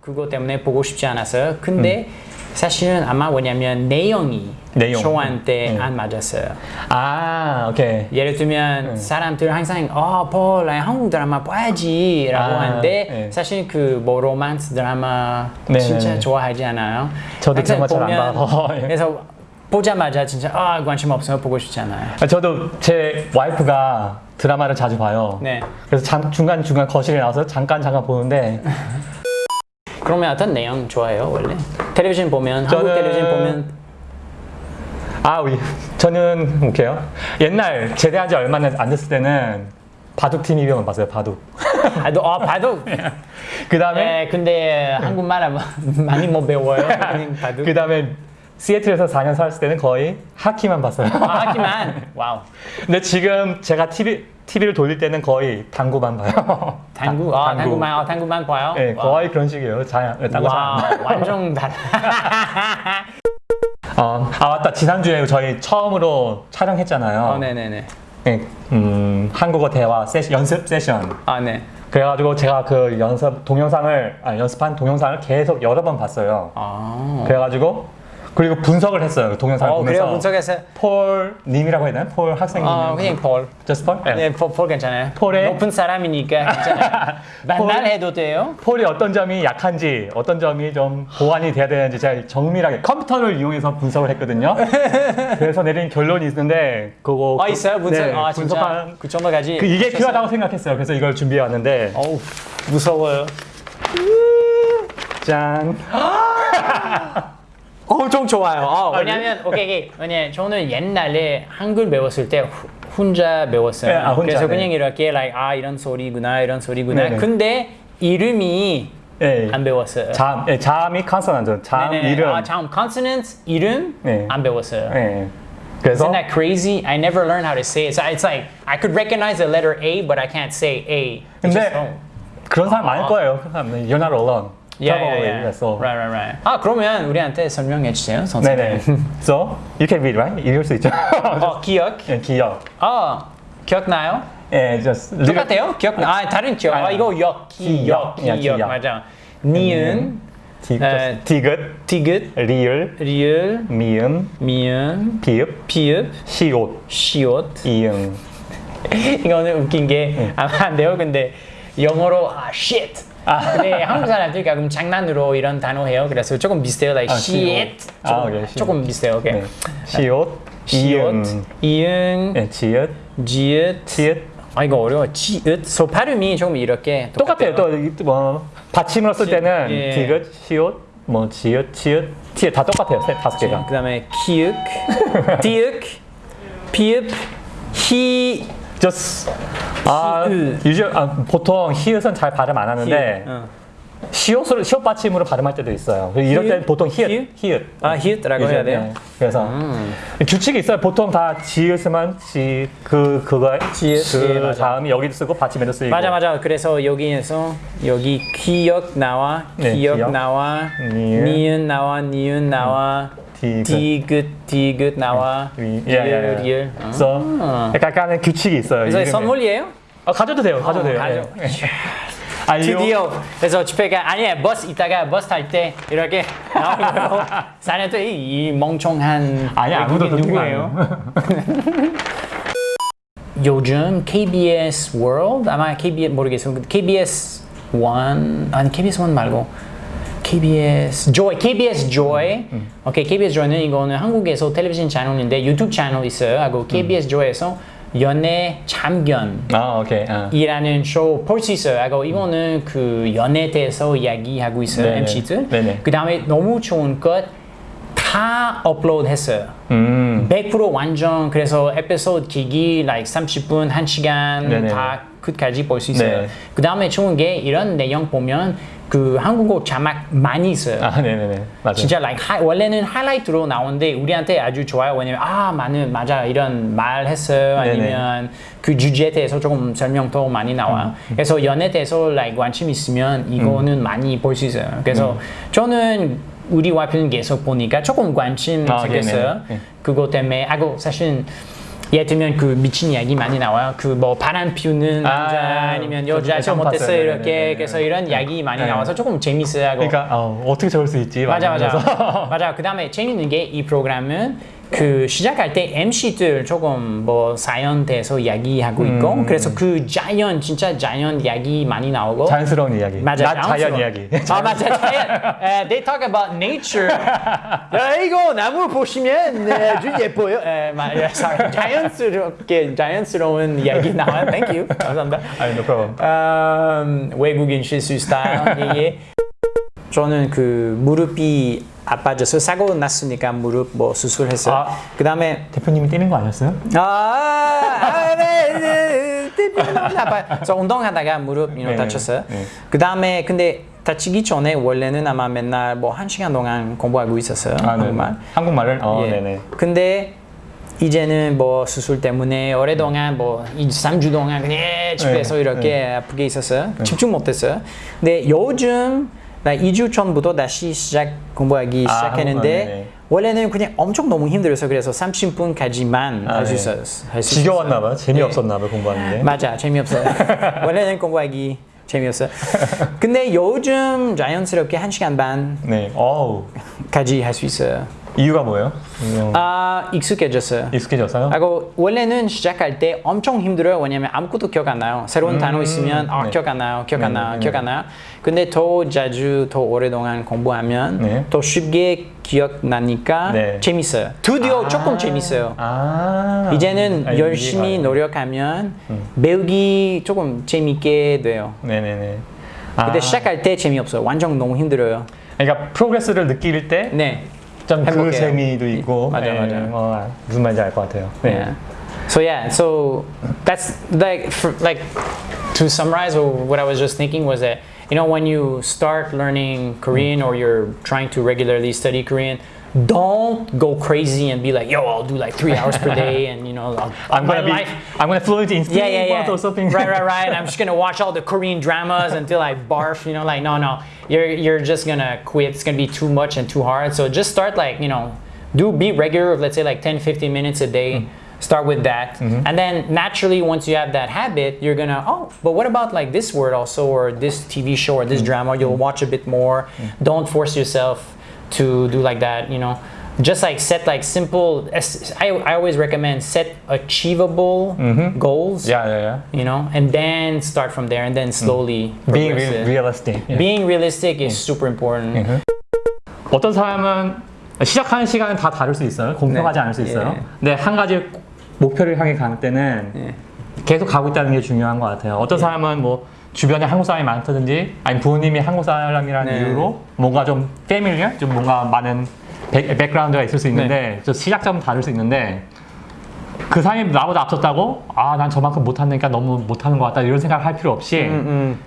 그거 때문에 보고 싶지 않았어요. 근데 사실은 아마 뭐냐면 내용이 내용. 저한테 음. 안 맞았어요. 아, 오케이. 예를 들면 사람들 항상 어, 폴, 나 한국 드라마 봐야지 라고 아, 하는데 네. 사실 그 뭐 로만스 드라마 네, 진짜 네, 네. 좋아하지 않아요. 저도 항상 드라마 잘안 봐서. 그래서 보자마자 진짜 아 관심 없어요 보고 싶지 않아요. 아, 저도 제 와이프가 드라마를 자주 봐요. 네. 그래서 잠- 중간중간 거실에 나와서 잠깐 잠깐 보는데 그러면 어떤 내용 좋아해요 원래? 텔레비전 보면 한국 저는- 텔레비전 보면 아, 우리 저는 뭐게요? 옛날 제대한 지 얼마 안 됐을 때는 바둑 TV만 봤어요. 바둑. 아, 너, 아 바둑. 그 다음에 네, 근데 한국말 많이 못 배워요. 그 다음에 시애틀에서 4년 살았을 때는 거의 하키만 봤어요. 아, 하지만 wow. 근데 지금 제가 TV TV를 돌릴 때는 거의 당구만 봐요. 당구, 아, 당구만, 아, 당구만 봐요. 네, wow. 거의 그런 식이에요. 자, 딴거 잘. 와. 완전 달라. 어, 아 맞다. 지난주에 저희 처음으로 촬영했잖아요. 어, 네네네. 네, 음, 한국어 대화 세시, 연습 세션. 아, 네. 그래가지고 제가 그 연습 동영상을 아, 연습한 동영상을 계속 여러 번 봤어요. 아. 그래가지고 그리고 분석을 했어요. 그 동영상을 어, 보면서 그래요? 분석해서. 폴 님이라고 해야 되나? 폴 학생님. 어, 그냥 폴. Just 폴? 네. 네, 폴, 폴 괜찮아요. 폴의- 높은 사람이니까 괜찮아요. 맨날 해도 돼요? 폴이 어떤 점이 약한지, 어떤 점이 좀 보완이 돼야 되는지 제가 정밀하게 컴퓨터를 이용해서 분석을 했거든요. 그래서 내린 결론이 있는데 그거 아, 있어요? 분석? 네, 아. 분석한 그 정도까지. 그 이게 하셨어요? 필요하다고 생각했어요. 그래서 이걸 준비해 왔는데 어우, 무서워요. 짠. 엄청 좋아요. 어, 아, 왜냐면 오케이, 오케이. 왜냐 저는 옛날에 한글 배웠을 때 후- 혼자 배웠어요. 네, 아, 혼자, 그래서 네. 그냥 이렇게 like 아 이런 소리구나 이런 소리구나. 네네. 근데 이름이 네. 안 배웠어요. 잠, 네, 잠이 컨소넌트, 잠 네네. 이름. 아, 잠 consonant 이름 네. 안 배웠어요. 네. 그래서 Isn't that crazy? I never learned how to say it. So it's like I could recognize the letter A, but I can't say A. 근데 oh. 그런 사람 많을 거예요. 그 사람, You're not alone. Yeah, yeah, yeah. so. Right, right, right. 아 그러면 우리한테 설명해 주세요, 선생님. 네네. So you can read, right? 읽을 수 있죠. 어 기억. 네, 기억. 어 기억나요? 예, just 똑같아요? 기억 아 다른 기억. 아 아니, 이거 역 기억 기억. 맞아. 니은 디, 디귿, 디귿 리을, 리을 미음, 미음 비읍, 비읍 시옷, 시옷. 이응. 이거는 웃긴 게 아마 안 돼요. 근데 영어로 아 shit. 근데 한국 사람들 가끔 장난으로 이런 단어 해요. 그래서 조금 비슷해요. Like 아. 시옷. 조금, 아, 오케이, 시옷. 조금 비슷해요. 오케이. 네. 시옷, 시옷, 이응, 예, 지읒, 지읒. 지읒. 아 이거 어려워. 지읒. 소 발음이 조금 이렇게 똑같아요. 또뭐 받침으로 쓸 지- 때는 예. 디귿, 시옷, 뭐 지읒, 치읒, 티읒 다 똑같아요. 세 다섯 개가. 그다음에 키읔, 디윽, 비읍, 히, just 아, 히읗. 유저, 아, 보통 히읗은 잘 발음 안 하는데 어. 시옷으로 시옷 받침으로 발음할 때도 있어요. 이럴 때? 보통 히읗, 히읗? 아 히읗라고 해야 돼요. 네. 그래서 규칙이 있어요. 보통 다 지읒으면 지그 그거 지읒, 그 예. 다음이 여기도 쓰고 받침에도 쓰이고. 맞아 맞아. 그래서 여기에서 여기 기역 나와, 네, 기역 기역. 나와, 니은. 나와, 니은 나와, 디귿. 디귿, 디귿 나와, 예, 예, 예. 리을. 그래서 아. 약간의 규칙이 있어요. 그래서 이름에. 선물이에요? 아, 가져도 돼요. 가져도 돼요. 가져. 예. 아, 이거- 드디어 그래서 집에가 아니야 버스 이따가 버스 탈 때 이렇게 나오고 사는 또이 이 멍청한 아니 아무도 누구예요? 요즘 KBS World 아마 KBS 모르겠어요. KBS One 아니 KBS One 말고 KBS Joy, KBS Joy. 오케이, KBS Joy는 이거는 한국에서 텔레비전 채널인데 유튜브 채널 있어요. 하고 KBS Joy에서 연애 참견. 아, 오케이. 아. 이라는 쇼 볼 수 있어요. 하고 이거는 그 연애에 대해서 이야기하고 있어요. MC들. 그 다음에 너무 좋은 것 다 업로드 했어요. 음. 100% 완전 그래서 에피소드 기기 like 30분, 1시간 네네. 다 끝까지 볼 수 있어요. 네. 그 다음에 좋은 게 이런 내용 보면 그 한국어 자막 많이 있어요. 아, 네, 네, 네. 맞아요. 진짜 like 하- 원래는 하이라이트로 나오는데 우리한테 아주 좋아요. 왜냐면 아 많은 맞아 이런 말 했어요. 네네. 아니면 그 주제에 대해서 조금 설명도 많이 나와요. 음, 그래서 연애에 대해서 like 관심 있으면 이거는 많이 볼 수 있어요. 그래서 음. 저는 우리 와이프는 계속 보니까 조금 관심 아, 생겼어요. 네네. 네. 그거 때문에 아고 사실 예를 들면 그 미친 이야기 많이 나와요. 그 뭐 바람 피우는 남자 아, 아, 니면 저 여자 봤어요. 이렇게 네네네. 그래서 이런 이야기 많이 네. 나와서 조금 재밌어요. 하고. 그러니까 어, 어떻게 저럴 수 있지? 맞아 맞아 맞아. 그 다음에 재밌는 게 이 프로그램은 그 시작할 때 MC들 조금 뭐 사연대해서 이야기하고 있고 음. 그래서 그 자연 진짜 자연 이야기 많이 나오고 자연스러운 이야기. 맞아, 낮 자연. 이야기. 아 맞아 자연. 에, they talk about nature. 야 이거 나무 보시면 네, 아주 예뻐요. 에, 맞아. sorry. 자연스럽게 자연스러운 이야기 나와요. Thank you. 감사합니다. 아니, no problem. 음, 외국인 실수 스타일 저는 그 무릎이 아파져서 사고 났으니까 무릎 뭐 수술했어요. 아. 그 다음에 대표님이 뛰는 거 아니었어요? 아, 아, 네, 네, 네, 아파요. 그래서 운동하다가 무릎 you know, 네, 다쳤어요. 네. 그 다음에 근데 다치기 전에 원래는 아마 맨날 뭐 한 시간 동안 공부하고 있었어요. 아, 네. 정말. 한국말을? 어, 예. 네네. 근데 이제는 뭐 수술 때문에 오랫동안 뭐 2, 3주 동안 그냥 집에서 네, 이렇게 아프게 있었어요. 집중 못했어요. 근데 요즘 나 2주 전부터 다시 시작 공부하기 아, 시작했는데 네네. 원래는 그냥 엄청 너무 힘들어서 그래서 30분까지만 아, 할수 네. 있었어요. 할수 지겨웠나 봐요. 재미없었나 봐요, 공부하는 게. 맞아 재미없어요 원래는 공부하기 재미없어요 근데 요즘 자연스럽게 한 시간 네. 어우. 반까지 할수 있어요 이유가 뭐예요? 어, 아 익숙해졌어요 익숙해졌어요? 하고 원래는 시작할 때 엄청 힘들어요 왜냐면 아무것도 기억 안 나요 새로운 단어 있으면 아 네. 기억 안 나요 기억 안 네, 나요 네, 기억 네. 안 나요 근데 더 자주 더 오랫동안 공부하면 네. 더 쉽게 기억나니까 네. 재밌어요 드디어 아. 조금 재밌어요 아. 이제는 아, 열심히 노력하면 배우기 조금 재밌게 돼요. 네네네. 근데 아. 시작할 때 재미없어요. 완전 너무 힘들어요. 그러니까 프로그레스를 느낄 때 네. 좀 그 행복해요. 재미도 있고 맞아, 예, 맞아. 어, 무슨 말인지 알 것 같아요. 네. Yeah. So yeah, so that's like for, like to summarize what I was just thinking was that you know when you start learning Korean or you're trying to regularly study Korean, don't go crazy and be like, yo, I'll do like three hours per day and you know, I'll, I'm gonna be life I'm gonna fluent in yeah, yeah, yeah. or something. Right, right, right. I'm just gonna watch all the Korean dramas until I barf. You know, like no, no. You're you're just gonna quit. It's gonna be too much and too hard. So just start like you know, do be regular. Let's say like 10, 15 minutes a day. Hmm Start with that, and then naturally, once you have that habit, you're gonna oh, but what about like this word also, or this TV show, or this drama? You'll watch a bit more. Don't force yourself to do like that. You know, just like set like simple. I, I always recommend set achievable goals Yeah, yeah, yeah. you know, and then start from there, and then slowly Being progress re- it. realistic. 예. Being realistic is super important. 어떤 사람은 시작하는 시간은 다 다를 수 있어요. 공평하지 네. 않을 수 있어요. 예. 근데 한 가지 목표를 향해 갈 때는 예. 계속 가고 있다는 게 중요한 것 같아요. 어떤 사람은 뭐 주변에 한국 사람이 많다든지 아니 부모님이 한국 사람이라는 네. 이유로 뭔가 좀 패밀리어 좀 뭔가 많은 백, 백그라운드가 있을 수 있는데 네. 저 시작점은 다를 수 있는데 그 사람이 나보다 앞섰다고 아 난 저만큼 못하니까 너무 못하는 것 같다 이런 생각을 할 필요 없이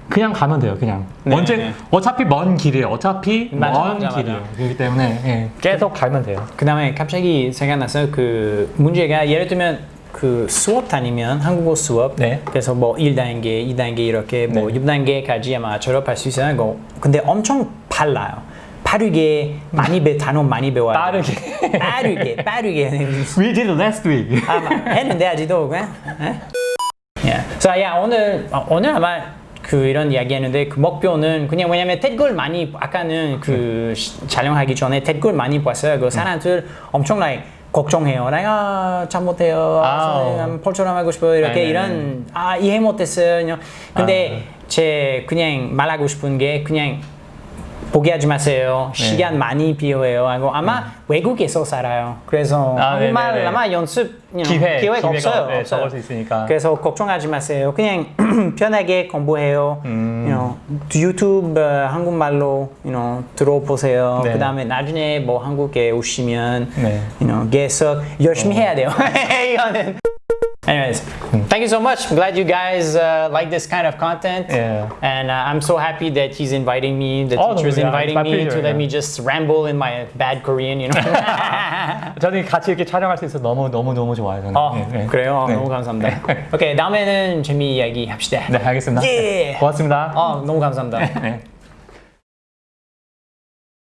그냥 가면 돼요 그냥 네, 언제 네. 어차피 먼 길이에요 어차피 맞아, 먼 맞아, 길이에요 맞아. 그렇기 때문에 예, 계속 가면 돼요 그 다음에 갑자기 생각났어요. 그 문제가 예를 들면 그 수업 다니면 한국어 수업 네. 그래서 뭐 1단계, 2단계 이렇게 뭐 네. 6단계까지 아마 졸업할 수 있어요. 근데 엄청 빨라요. 빠르게 많이 배 단어 많이 배워야 돼요. 빠르게. 빠르게 빠르게 We did last week 아마 했는데 아직도 그냥 에? Yeah. So yeah, 오늘 어, 오늘 아마 그 이런 이야기했는데 그 목표는 그냥 왜냐면 댓글 많이 아까는 그 시- 촬영하기 전에 댓글 많이 봤어요. 그 사람들 엄청 like 걱정해요. 내가 잘못해요. 아, 아우. 선생님 폴처럼 하고 싶어요. 이렇게 네네네. 이런 아 이해 못했어요. 근데 제 그냥 말하고 싶은 게 그냥 포기하지 마세요. 네. 시간 많이 필요해요. 하고 아마 외국에서 살아요. 그래서 아, 한국말 네네네. 아마 연습 you know, 기회, 기회가 기회가, 없어요. 네, 없어요. 적을 수 있으니까. 그래서 걱정하지 마세요. 그냥 편하게 공부해요. 음. You know, 유튜브 어, 한국말로 you know, 들어보세요. 네. 그 다음에 나중에 뭐 한국에 오시면 네. you know, 계속 열심히 해야 돼요. 이거는. Anyways, thank you so much. I'm glad you guys uh, like this kind of content. Yeah. And uh, I'm so happy that he's inviting me, the Oh, teacher's yeah, inviting it's my me pleasure, to let yeah. me just ramble in my bad Korean, you know. 저는 같이 이렇게 촬영할 수 있어서 너무 너무 너무 좋아요 저는 어, 네, 네. 그래요? 네. 너무 감사합니다. 오케이, 다음에는 재미 이야기 합시다. 네 알겠습니다 예. 고맙습니다 어, 너무 감사합니다. 네.